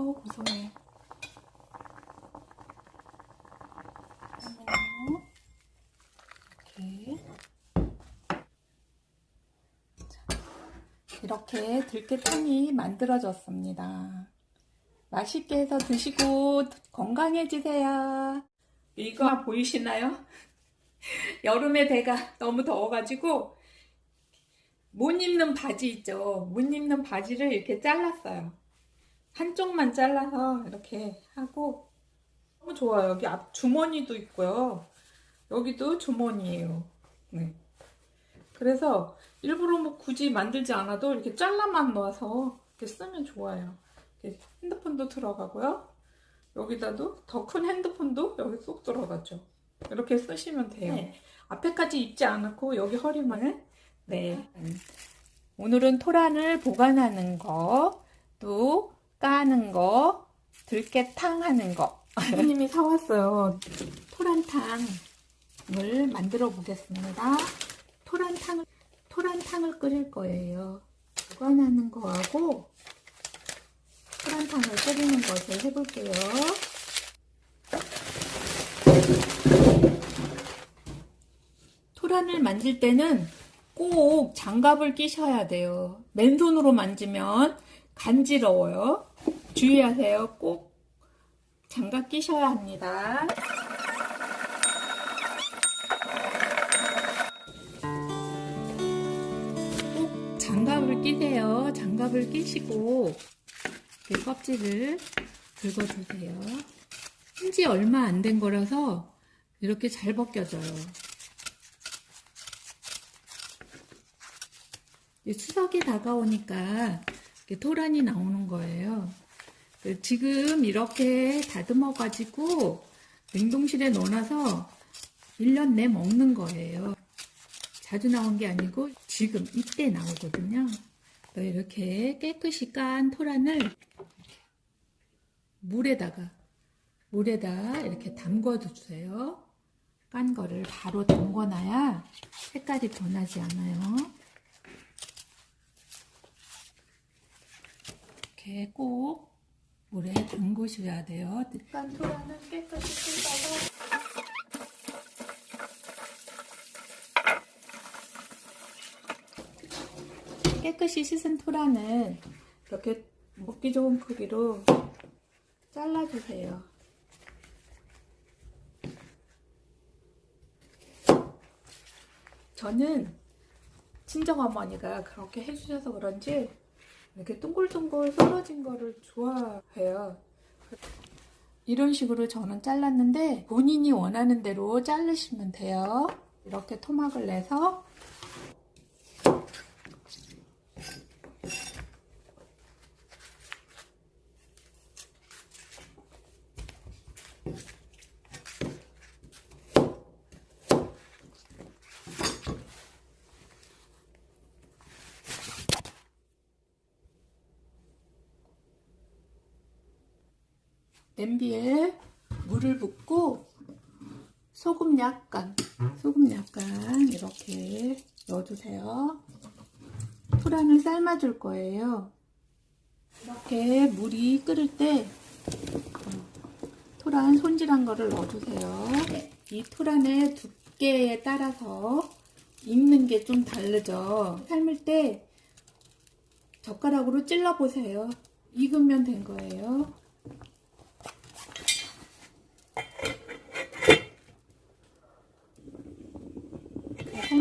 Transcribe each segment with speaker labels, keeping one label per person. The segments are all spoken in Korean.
Speaker 1: 아우. 자, 이렇게 들깨탕이 만들어졌습니다. 맛있게 해서 드시고 건강해지세요. 이거 보이시나요? 여름에 배가 너무 더워가지고 못 입는 바지 있죠. 못 입는 바지를 이렇게 잘랐어요. 한쪽만 잘라서 이렇게 하고 너무 좋아요. 여기 앞 주머니도 있고요. 여기도 주머니예요. 네. 그래서 일부러 뭐 굳이 만들지 않아도 이렇게 잘라만 넣어서 이렇게 쓰면 좋아요. 이렇게 핸드폰도 들어가고요. 여기다도 더 큰 핸드폰도 여기 쏙 들어가죠. 이렇게 쓰시면 돼요.
Speaker 2: 네.
Speaker 1: 앞에까지 입지 않고 여기 허리만 네. 오늘은 토란을 보관하는 거, 또 까는 거, 들깨탕 하는 거. 선생님이 사왔어요. 토란탕을 만들어 보겠습니다. 토란탕을, 토란탕을 끓일 거예요. 보관하는 거하고 토란탕을 끓이는 것을 해볼게요. 토란을 만질 때는 꼭 장갑을 끼셔야 돼요. 맨손으로 만지면 간지러워요. 주의하세요. 꼭 장갑 끼셔야 합니다. 꼭 장갑을 끼세요. 장갑을 끼시고 이렇게 껍질을 긁어주세요. 한지 얼마 안 된 거라서 이렇게 잘 벗겨져요. 추석이 다가오니까 토란이 나오는 거예요. 그 지금 이렇게 다듬어 가지고 냉동실에 넣어놔서 1년 내 먹는 거예요. 자주 나온 게 아니고 지금 이때 나오거든요. 이렇게 깨끗이 깐 토란을 물에다가 물에다 이렇게 담궈 주세요. 깐 거를 바로 담궈 놔야 색깔이 변하지 않아요. 이렇게 꼭 물에 담그셔야 돼요. 깐 토란은 깨끗이 씻어서 깨끗이 씻은 토란은 이렇게 먹기 좋은 크기로 잘라주세요. 저는 친정 어머니가 그렇게 해주셔서 그런지 이렇게 동글동글 썰어진 거를 좋아해요. 이런 식으로 저는 잘랐는데 본인이 원하는 대로 자르시면 돼요. 이렇게 토막을 내서 냄비에 물을 붓고 소금 약간 소금 약간 이렇게 넣어주세요. 토란을 삶아 줄 거예요. 이렇게 물이 끓을 때 토란 손질한 거를 넣어주세요. 이 토란의 두께에 따라서 익는 게 좀 다르죠. 삶을 때 젓가락으로 찔러 보세요. 익으면 된 거예요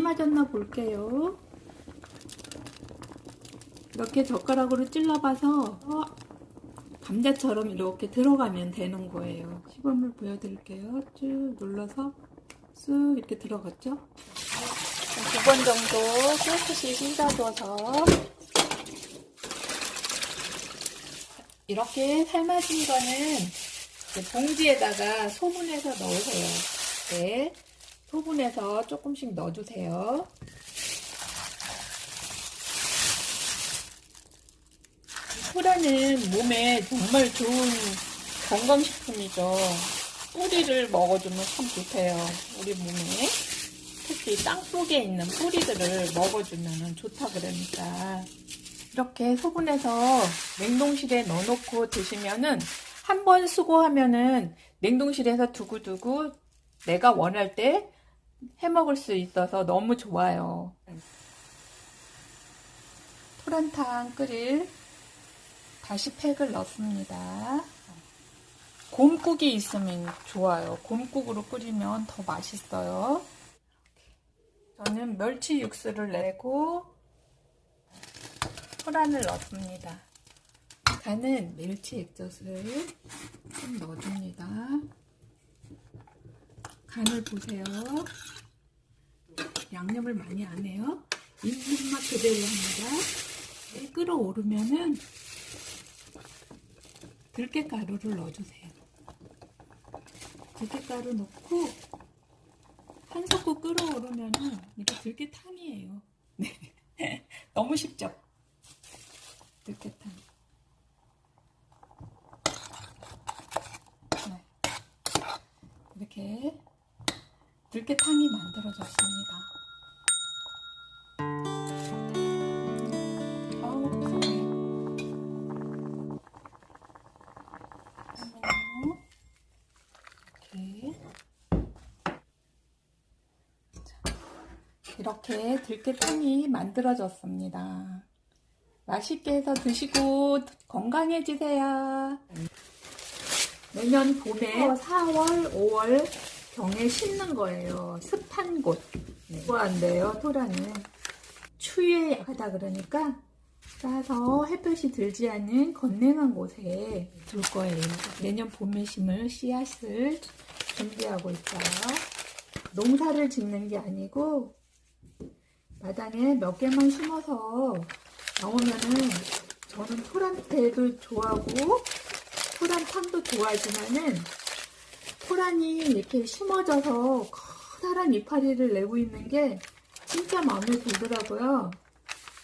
Speaker 1: 삶아졌나 볼게요. 이렇게 젓가락으로 찔러봐서 어, 감자처럼 이렇게 들어가면 되는 거예요. 시범을 보여드릴게요. 쭉 눌러서 쓱 이렇게 들어갔죠? 두 번 정도 깨끗이 씻어줘서 이렇게 삶아진 거는 봉지에다가 소분해서 넣으세요. 네. 소분해서 조금씩 넣어주세요. 소라는 몸에 정말 좋은 건강식품이죠. 뿌리를 먹어주면 참 좋대요. 우리 몸에. 특히 땅 속에 있는 뿌리들을 먹어주면 좋다 그러니까 이렇게 소분해서 냉동실에 넣어놓고 드시면은 한 번 수고하면은 냉동실에서 두고두고 내가 원할 때 해먹을 수 있어서 너무 좋아요. 토란탕 끓일 다시 팩을 넣습니다. 곰국이 있으면 좋아요. 곰국으로 끓이면 더 맛있어요. 저는 멸치 육수를 내고 토란을 넣습니다. 간은 멸치 액젓을 좀 넣어줍니다. 간을 보세요. 양념을 많이 안 해요. 입맛 그대로 합니다. 끓어오르면은 들깨가루를 넣어주세요. 들깨가루 넣고 한 섞고 끓어오르면은 이게 들깨탕이에요. 네. 너무 쉽죠? 들깨탕. 네. 이렇게 들깨탕이 만들어졌습니다. 이렇게. 들깨탕이 만들어졌습니다. 맛있게 해서 드시고 건강해지세요. 내년 봄에 4월, 5월 경에 심는 거예요. 습한 곳. 네. 좋아한대요, 토라는. 추위에 약하다 그러니까 따서 햇볕이 들지 않는 건능한 곳에 둘 거예요. 내년 봄에 심을 씨앗을 준비하고 있어요. 농사를 짓는 게 아니고 마당에 몇 개만 심어서 나오면은 저는 토란대도 좋아하고 토란탕도 좋아하지만은 토란이 이렇게 심어져서 커다란 이파리를 내고 있는 게 진짜 마음에 들더라고요.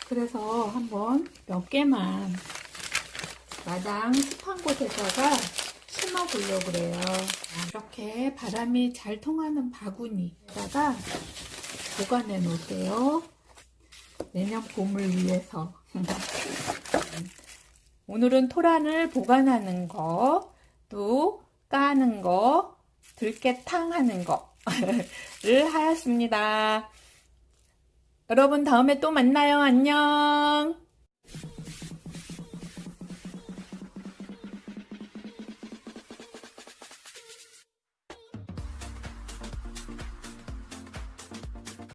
Speaker 1: 그래서 한번 몇 개만 마당 습한 곳에다가 심어 보려고 그래요. 이렇게 바람이 잘 통하는 바구니에다가 보관해 놓을게요. 내년 봄을 위해서. 오늘은 토란을 보관하는 거, 또 까는 거, 들깨탕 하는 거를 하였습니다. 여러분 다음에 또 만나요. 안녕.